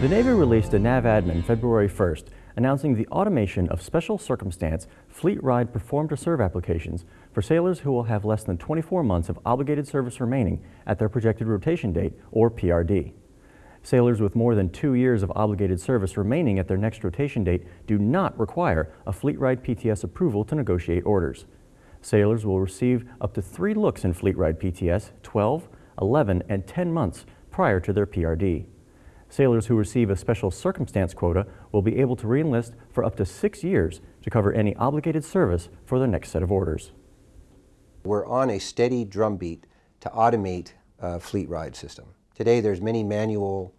The Navy released a NAVADMIN February 1st announcing the automation of special circumstance fleet ride perform to serve applications for sailors who will have less than 24 months of obligated service remaining at their projected rotation date, or PRD. Sailors with more than two years of obligated service remaining at their next rotation date do not require a fleet ride PTS approval to negotiate orders. Sailors will receive up to three looks in fleet ride PTS 12, 11, and 10 months prior to their PRD. Sailors who receive a special circumstance quota will be able to reenlist for up to six years to cover any obligated service for their next set of orders. We're on a steady drumbeat to automate fleet ride system. Today there's many manual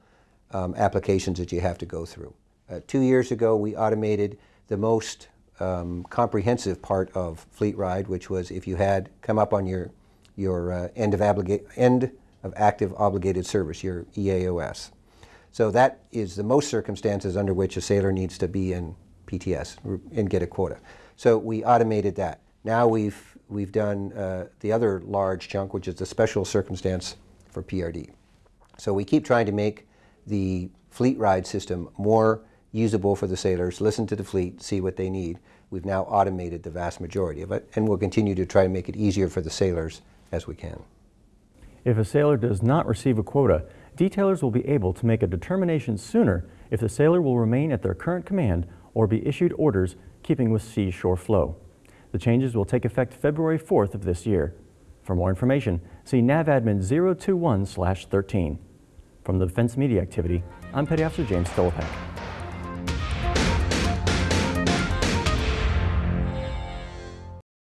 um, applications that you have to go through. Uh, two years ago we automated the most um, comprehensive part of fleet ride, which was if you had come up on your, your uh, end, of end of active obligated service, your EAOS. So that is the most circumstances under which a sailor needs to be in PTS and get a quota. So we automated that. Now we've, we've done uh, the other large chunk, which is the special circumstance for PRD. So we keep trying to make the fleet ride system more usable for the sailors, listen to the fleet, see what they need. We've now automated the vast majority of it, and we'll continue to try to make it easier for the sailors as we can. If a sailor does not receive a quota, detailers will be able to make a determination sooner if the sailor will remain at their current command or be issued orders keeping with sea-shore flow. The changes will take effect February 4th of this year. For more information, see NAVADMIN 021-13. From the Defense Media Activity, I'm Petty Officer James Stolpak.